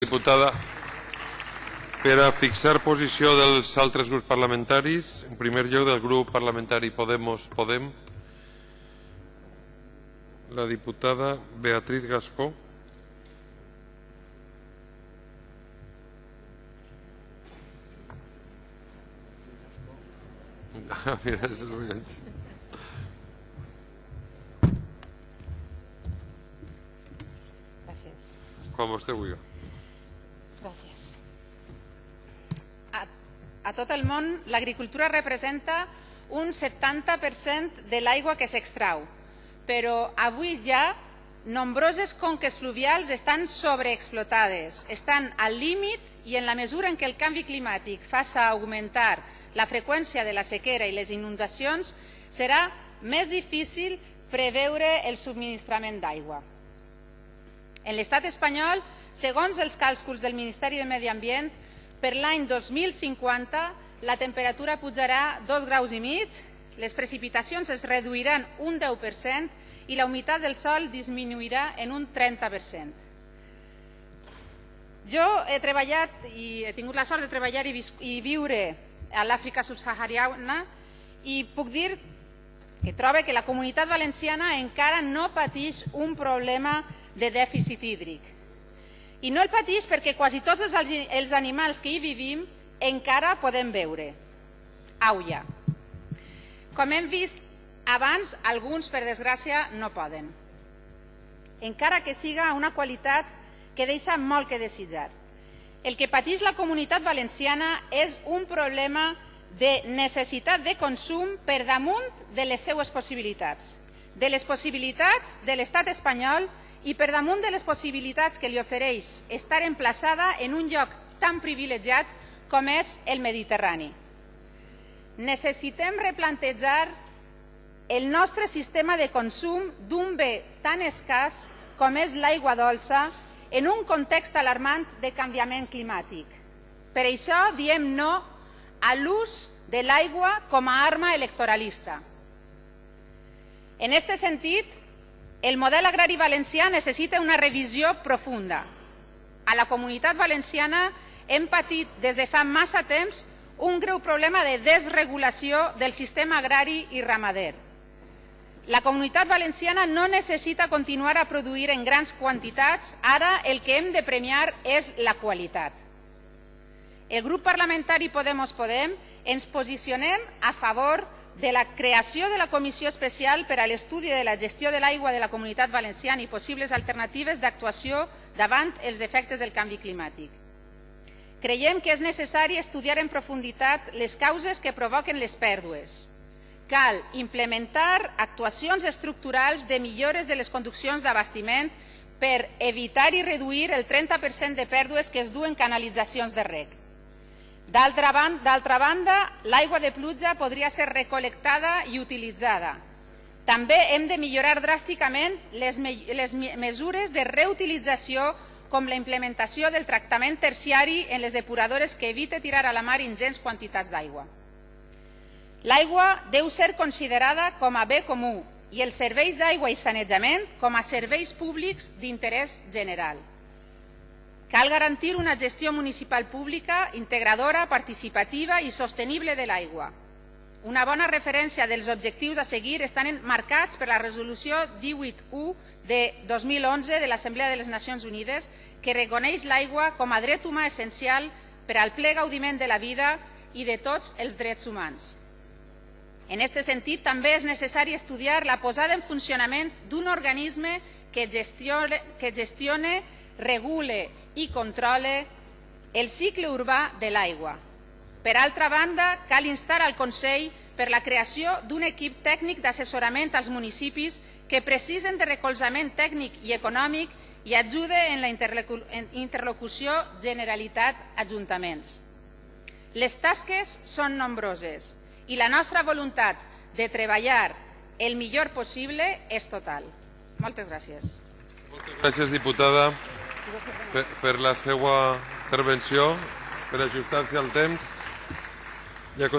Diputada, per a fixar posició dels altres grups parlamentaris, en primer lloc del grup parlamentari Podemos Podem, la diputada Beatriz Gascó. Ah, mira, és el viatge. Gràcies. Quan vostè vulgui. Gràcies. A, a tot el món, l'agricultura representa un 70% de l'aigua que s'extrau, però avui ja nombroses conques fluvials estan sobreexplotades, estan al límit i en la mesura en què el canvi climàtic faça augmentar la freqüència de la sequera i les inundacions, serà més difícil preveure el subministrament d'aigua. En l'estat espanyol, segons els càlculs del Ministeri de Medi Ambient, per l'any 2050 la temperatura pujarà 2 graus i mig, les precipitacions es reduiran un 10% i la humitat del sol disminuirà en un 30%. Jo he treballat i he tingut la sort de treballar i, i viure a l'Àfrica subsahariana i puc dir que trobe que la comunitat valenciana encara no pateix un problema de dèficit hídric. I no el pateix perquè quasi tots els, els animals que hi vivim encara podem veure. Auia. Com hem vist abans, alguns, per desgràcia, no poden. Encara que siga una qualitat que deixa molt que desitjar. El que pateix la comunitat valenciana és un problema de necessitat de consum per damunt de les seues possibilitats, de les possibilitats de l'estat espanyol i per damunt de les possibilitats que li ofereix estar emplaçada en un lloc tan privilegiat com és el Mediterrani. Necessitem replantejar el nostre sistema de consum d'un bé tan escàs com és l'aigua dolça en un context alarmant de canviament climàtic. Per això diem no a l'ús de l'aigua com a arma electoralista. En aquest sentit, el model agrari valencià necessita una revisió profunda. A la comunitat valenciana hem patit des de fa massa temps un greu problema de desregulació del sistema agrari i ramader. La comunitat valenciana no necessita continuar a produir en grans quantitats, ara el que hem de premiar és la qualitat. El grup parlamentari Podemos Podem ens posicionem a favor de la creació de la Comissió Especial per a l'estudi de la gestió de l'aigua de la Comunitat Valenciana i possibles alternatives d'actuació davant els efectes del canvi climàtic. Creiem que és necessari estudiar en profunditat les causes que provoquen les pèrdues. Cal implementar actuacions estructurals de millores de les conduccions d'abastiment per evitar i reduir el 30% de pèrdues que es duen canalitzacions de rec. D'altra banda, l'aigua de pluja podria ser recolectada i utilitzada. També hem de millorar dràsticament les, me les mesures de reutilització com la implementació del tractament terciari en les depuradores que evite tirar a la mar ingents quantitats d'aigua. L'aigua deu ser considerada com a bé comú i els serveis d'aigua i sanejament com a serveis públics d'interès general. Cal garantir una gestió municipal pública, integradora, participativa i sostenible de l'aigua. Una bona referència dels objectius a seguir estan marcats per la resolució 18.1 de 2011 de l'Assemblea de les Nacions Unides que reconeix l'aigua com a dret humà essencial per al ple gaudiment de la vida i de tots els drets humans. En aquest sentit, també és necessari estudiar la posada en funcionament d'un organisme que gestione, que gestione, regule i controle el cicle urbà de l'aigua. Per altra banda, cal instar al Consell per la creació d'un equip tècnic d'assessorament als municipis que precisen de recolzament tècnic i econòmic i ajude en la interlocució Generalitat-Ajuntaments. Les tasques són nombroses i la nostra voluntat de treballar el millor possible és total. Moltes gràcies. Moltes gràcies, diputada, per, per la seva intervenció, per ajustar-se al temps. Ja